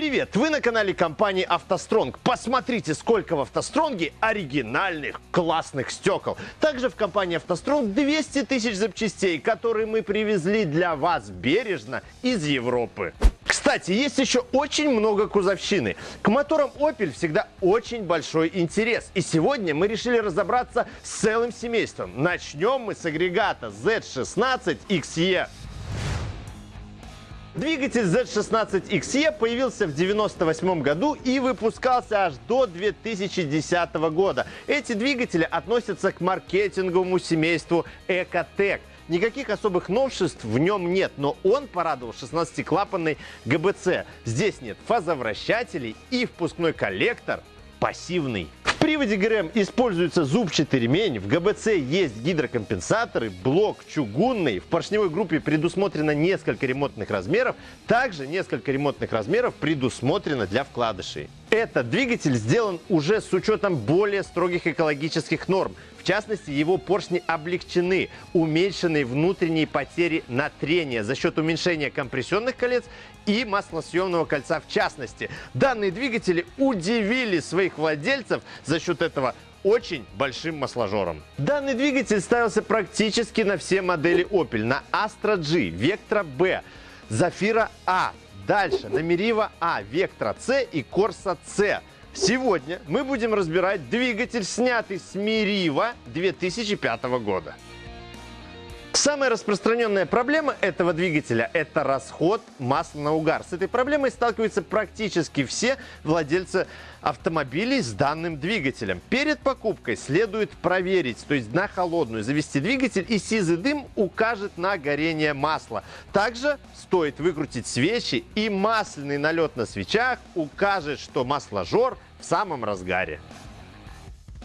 Привет! Вы на канале компании «АвтоСтронг». Посмотрите, сколько в «АвтоСтронге» оригинальных классных стекол. Также в компании «АвтоСтронг» 200 тысяч запчастей, которые мы привезли для вас бережно из Европы. Кстати, есть еще очень много кузовщины. К моторам Opel всегда очень большой интерес. И сегодня мы решили разобраться с целым семейством. Начнем мы с агрегата Z16 XE. Двигатель Z16XE появился в 1998 году и выпускался аж до 2010 года. Эти двигатели относятся к маркетинговому семейству Ecotec. Никаких особых новшеств в нем нет, но он порадовал 16-клапанной ГБЦ. Здесь нет фазовращателей и впускной коллектор пассивный приводе ГРМ используется зубчатый ремень, в ГБЦ есть гидрокомпенсаторы, блок чугунный, в поршневой группе предусмотрено несколько ремонтных размеров, также несколько ремонтных размеров предусмотрено для вкладышей. Этот двигатель сделан уже с учетом более строгих экологических норм. В частности, его поршни облегчены, уменьшены внутренние потери на трение за счет уменьшения компрессионных колец и маслосъемного кольца в частности. Данные двигатели удивили своих владельцев за счет этого очень большим масложором. Данный двигатель ставился практически на все модели Opel. На Astra G, Vectra B, Zafira A, Дальше на Meriva А, Vectra C и Corsa C. Сегодня мы будем разбирать двигатель, снятый с Meriva 2005 года. Самая распространенная проблема этого двигателя – это расход масла на угар. С этой проблемой сталкиваются практически все владельцы автомобилей с данным двигателем. Перед покупкой следует проверить, то есть на холодную завести двигатель и сизый дым укажет на горение масла. Также стоит выкрутить свечи и масляный налет на свечах укажет, что масложор в самом разгаре.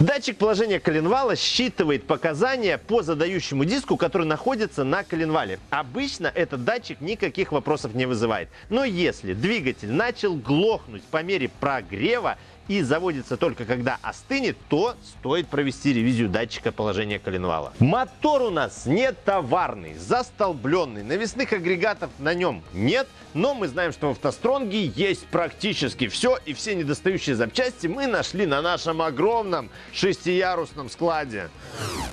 Датчик положения коленвала считывает показания по задающему диску, который находится на коленвале. Обычно этот датчик никаких вопросов не вызывает. Но если двигатель начал глохнуть по мере прогрева и заводится только когда остынет, то стоит провести ревизию датчика положения коленвала. Мотор у нас не товарный, застолбленный, навесных агрегатов на нем нет, но мы знаем, что в автостронге есть практически все, и все недостающие запчасти мы нашли на нашем огромном шестиярусном складе.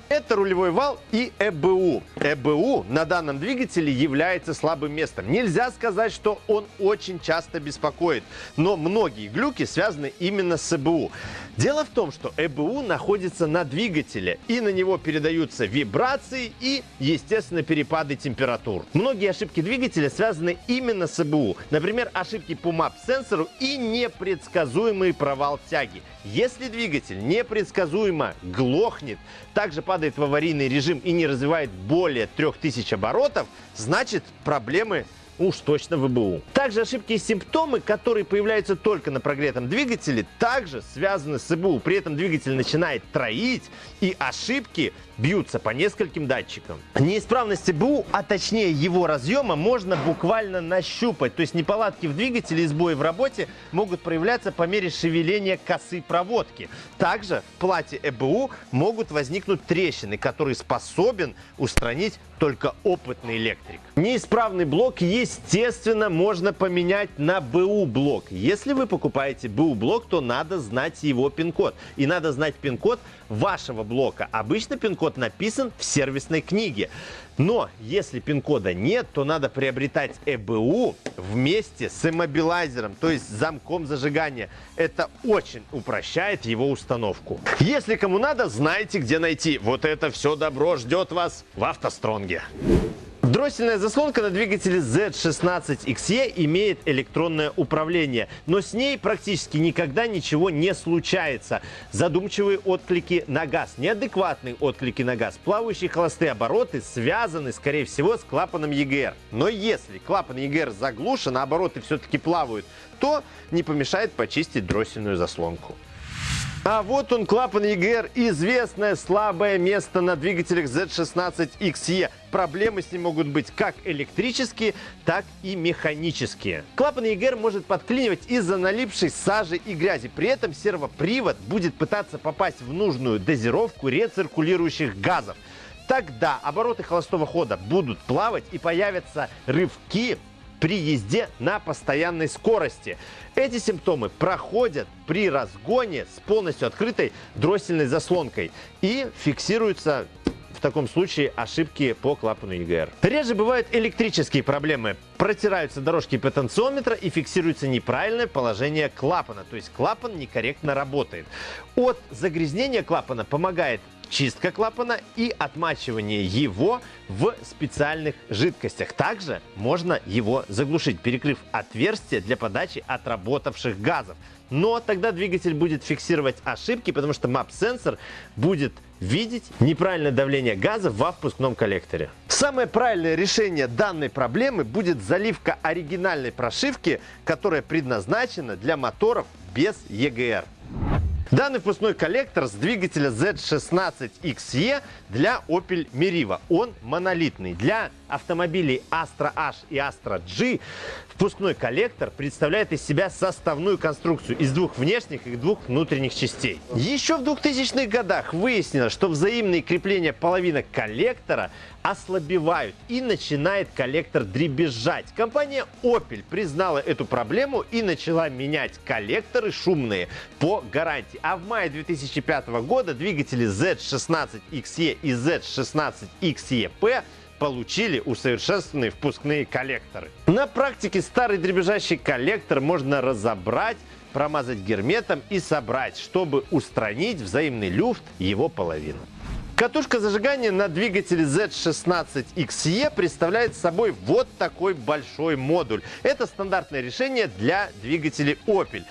Это рулевой вал и ЭБУ. ЭБУ на данном двигателе является слабым местом. Нельзя сказать, что он очень часто беспокоит, но многие глюки связаны именно с ЭБУ. Дело в том, что ЭБУ находится на двигателе, и на него передаются вибрации и, естественно, перепады температур. Многие ошибки двигателя связаны именно с ЭБУ. Например, ошибки по MAP-сенсору и непредсказуемый провал тяги. Если двигатель непредсказуемо глохнет, также падает в аварийный режим и не развивает более 3000 оборотов, значит проблемы уж точно ВБУ. Также ошибки и симптомы, которые появляются только на прогретом двигателе, также связаны с ИБУ. При этом двигатель начинает троить, и ошибки бьются по нескольким датчикам. Неисправность ИБУ, а точнее его разъема, можно буквально нащупать. То есть неполадки в двигателе и сбои в работе могут проявляться по мере шевеления косы проводки. Также в плате ЭБУ могут возникнуть трещины, которые способен устранить только опытный электрик. Неисправный блок, естественно, можно поменять на БУ блок. Если вы покупаете БУ блок, то надо знать его пин-код. И надо знать пин-код вашего блока. Обычно пин-код написан в сервисной книге. Но если пин-кода нет, то надо приобретать ЭБУ вместе с иммобилайзером, то есть замком зажигания. Это очень упрощает его установку. Если кому надо, знаете, где найти. Вот это все добро ждет вас в автостронге. Дроссельная заслонка на двигателе Z16XE имеет электронное управление, но с ней практически никогда ничего не случается. Задумчивые отклики на газ, неадекватные отклики на газ, плавающие холостые обороты связаны, скорее всего, с клапаном EGR. Но если клапан EGR заглушен, а обороты все-таки плавают, то не помешает почистить дроссельную заслонку. А вот он, клапан EGR, известное слабое место на двигателях Z16XE. Проблемы с ним могут быть как электрические, так и механические. Клапан EGR может подклинивать из-за налипшей сажи и грязи. При этом сервопривод будет пытаться попасть в нужную дозировку рециркулирующих газов. Тогда обороты холостого хода будут плавать и появятся рывки при езде на постоянной скорости. Эти симптомы проходят при разгоне с полностью открытой дроссельной заслонкой и фиксируются в таком случае ошибки по клапану EGR. Реже бывают электрические проблемы. Протираются дорожки потенциометра и фиксируется неправильное положение клапана, то есть клапан некорректно работает. От загрязнения клапана помогает чистка клапана и отмачивание его в специальных жидкостях. Также можно его заглушить, перекрыв отверстие для подачи отработавших газов. Но тогда двигатель будет фиксировать ошибки, потому что MAP-сенсор будет видеть неправильное давление газа во впускном коллекторе. Самое правильное решение данной проблемы будет заливка оригинальной прошивки, которая предназначена для моторов без EGR. Данный впускной коллектор с двигателя Z16XE для Opel Meriva. Он монолитный. Для автомобилей Astra H и Astra G впускной коллектор представляет из себя составную конструкцию из двух внешних и двух внутренних частей. Еще в 2000-х годах выяснилось, что взаимные крепления половинок коллектора ослабевают и начинает коллектор дребезжать. Компания Opel признала эту проблему и начала менять коллекторы шумные по гарантии. А в мае 2005 года двигатели Z16XE и Z16XEP получили усовершенствованные впускные коллекторы. На практике старый дребезжащий коллектор можно разобрать, промазать герметом и собрать, чтобы устранить взаимный люфт его половины. Катушка зажигания на двигателе Z16XE представляет собой вот такой большой модуль. Это стандартное решение для двигателей Opel.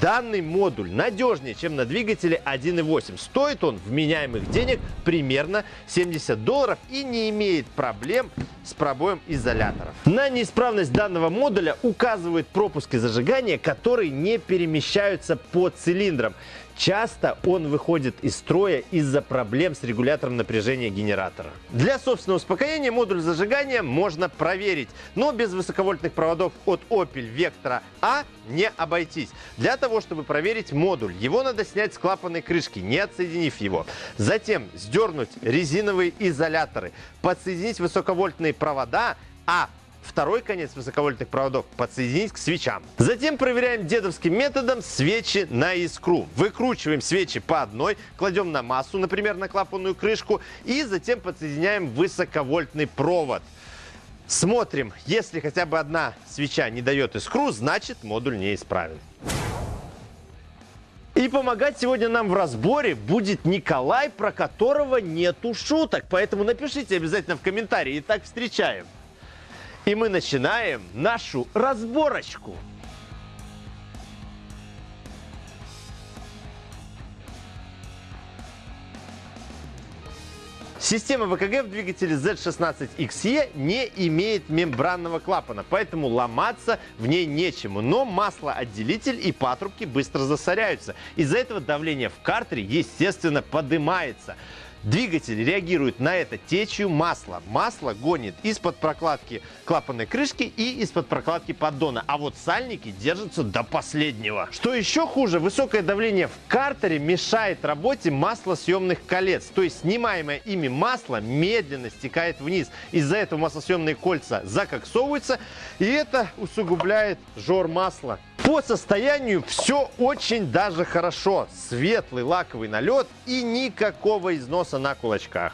Данный модуль надежнее, чем на двигателе 1.8. Стоит он вменяемых денег примерно 70 долларов и не имеет проблем с пробоем изоляторов. На неисправность данного модуля указывают пропуски зажигания, которые не перемещаются по цилиндрам. Часто он выходит из строя из-за проблем с регулятором напряжения генератора. Для собственного успокоения модуль зажигания можно проверить, но без высоковольтных проводов от Opel Vectra A не обойтись. Для того, чтобы проверить модуль, его надо снять с клапанной крышки, не отсоединив его. Затем сдернуть резиновые изоляторы, подсоединить высоковольтные провода, а второй конец высоковольтных проводов подсоединить к свечам. Затем проверяем дедовским методом свечи на искру. Выкручиваем свечи по одной, кладем на массу, например, на клапанную крышку, и затем подсоединяем высоковольтный провод. Смотрим, если хотя бы одна свеча не дает искру, значит модуль неисправен. И помогать сегодня нам в разборе будет Николай, про которого нету шуток. Поэтому напишите обязательно в комментарии. Итак, встречаем. И мы начинаем нашу разборочку. Система ВКГ в двигателе Z16XE не имеет мембранного клапана, поэтому ломаться в ней нечему. Но маслоотделитель и патрубки быстро засоряются. Из-за этого давление в картере, естественно, поднимается. Двигатель реагирует на это течью масла. Масло гонит из-под прокладки клапанной крышки и из-под прокладки поддона. А вот сальники держатся до последнего. Что еще хуже, высокое давление в картере мешает работе маслосъемных колец. То есть снимаемое ими масло медленно стекает вниз. Из-за этого маслосъемные кольца закоксовываются и это усугубляет жор масла. По состоянию все очень даже хорошо. Светлый лаковый налет и никакого износа на кулачках.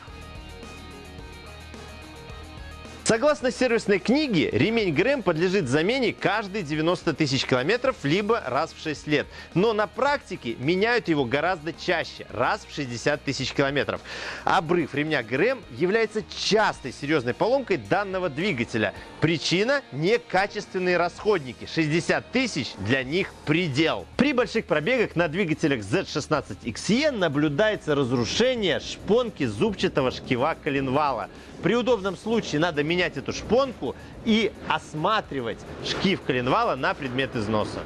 Согласно сервисной книге, ремень ГРМ подлежит замене каждые 90 тысяч километров, либо раз в 6 лет. Но на практике меняют его гораздо чаще, раз в 60 тысяч километров. Обрыв ремня ГРМ является частой серьезной поломкой данного двигателя. Причина – некачественные расходники. 60 тысяч для них предел. При больших пробегах на двигателях Z16XE наблюдается разрушение шпонки зубчатого шкива коленвала. При удобном случае надо менять эту шпонку и осматривать шкив коленвала на предмет износа.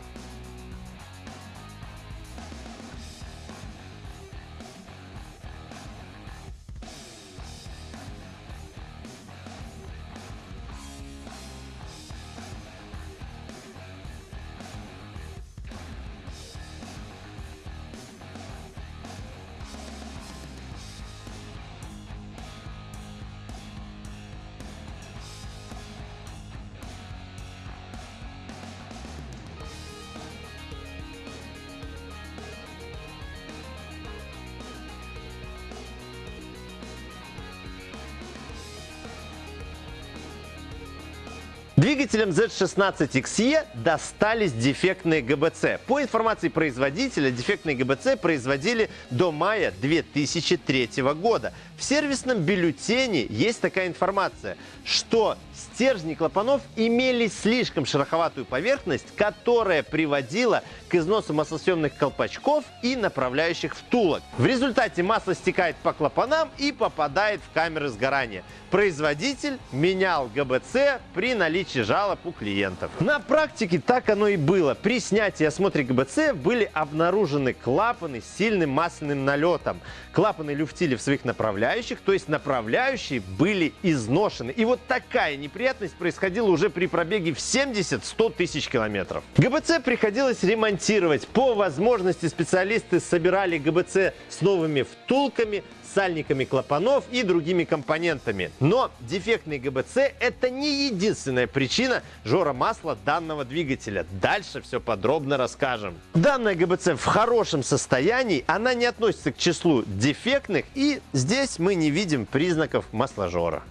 Двигателям Z16XE достались дефектные ГБЦ. По информации производителя, дефектные ГБЦ производили до мая 2003 года. В сервисном бюллетене есть такая информация, что стержни клапанов имели слишком шероховатую поверхность, которая приводила к износу маслосъемных колпачков и направляющих втулок. В результате масло стекает по клапанам и попадает в камеры сгорания. Производитель менял ГБЦ при наличии жалоб у клиентов. На практике так оно и было. При снятии и осмотре ГБЦ были обнаружены клапаны с сильным масляным налетом. Клапаны люфтили в своих направляющих, то есть направляющие были изношены. И вот такая неприятность происходила уже при пробеге в 70-100 тысяч километров. ГБЦ приходилось ремонтировать. По возможности специалисты собирали ГБЦ с новыми втулками, сальниками клапанов и другими компонентами. Но дефектный ГБЦ – это не единственная причина жора масла данного двигателя. Дальше все подробно расскажем. Данная ГБЦ в хорошем состоянии, она не относится к числу дефектных и здесь мы не видим признаков масложора.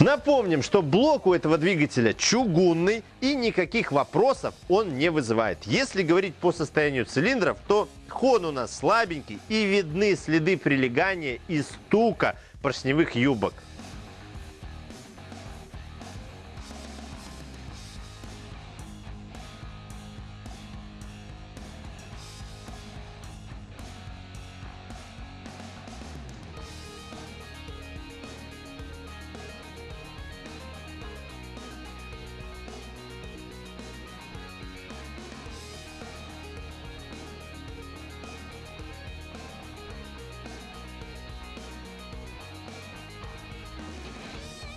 Напомним, что блок у этого двигателя чугунный и никаких вопросов он не вызывает. Если говорить по состоянию цилиндров, то хон у нас слабенький и видны следы прилегания и стука поршневых юбок.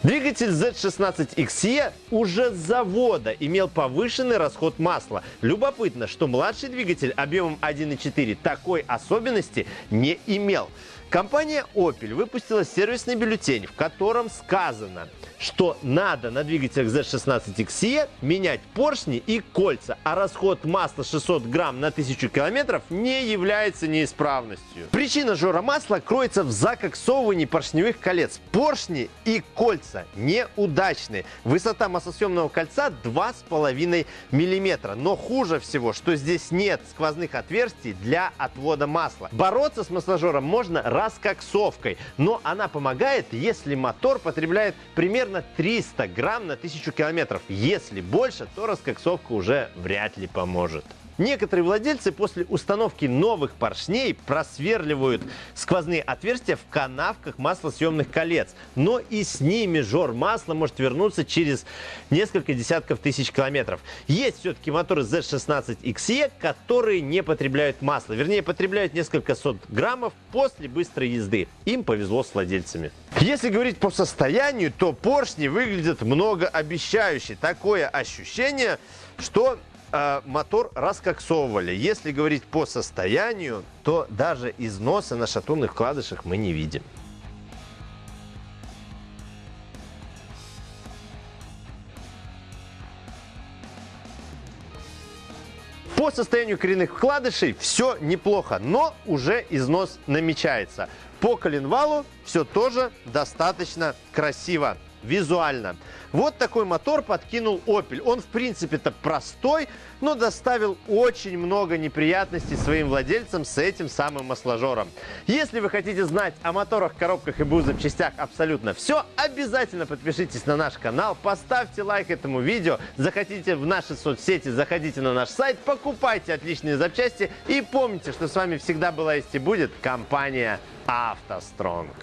Двигатель Z16XE уже с завода имел повышенный расход масла. Любопытно, что младший двигатель объемом 1.4 такой особенности не имел. Компания Opel выпустила сервисный бюллетень, в котором сказано, что надо на двигателях Z16XE менять поршни и кольца, а расход масла 600 грамм на 1000 километров не является неисправностью. Причина жора масла кроется в закоксовывании поршневых колец. Поршни и кольца неудачные. Высота маслосъемного кольца 2,5 мм. Но хуже всего, что здесь нет сквозных отверстий для отвода масла. Бороться с масложором можно раскоксовкой. Но она помогает, если мотор потребляет примерно 300 грамм на 1000 километров. Если больше, то раскоксовка уже вряд ли поможет. Некоторые владельцы после установки новых поршней просверливают сквозные отверстия в канавках маслосъемных колец. Но и с ними жор масла может вернуться через несколько десятков тысяч километров. Есть все-таки моторы Z16XE, которые не потребляют масло. Вернее, потребляют несколько сот граммов после быстрой езды. Им повезло с владельцами. Если говорить по состоянию, то поршни выглядят многообещающе. Такое ощущение, что э, мотор раскоксовывали. Если говорить по состоянию, то даже износа на шатунных вкладышах мы не видим. По состоянию коренных вкладышей все неплохо, но уже износ намечается. По коленвалу все тоже достаточно красиво визуально. Вот такой мотор подкинул Opel. Он, в принципе-то, простой, но доставил очень много неприятностей своим владельцам с этим самым масложором. Если вы хотите знать о моторах, коробках и БУ запчастях абсолютно все, обязательно подпишитесь на наш канал, поставьте лайк этому видео, захотите в наши соцсети, заходите на наш сайт, покупайте отличные запчасти и помните, что с вами всегда была есть и будет компания «АвтоСтронг».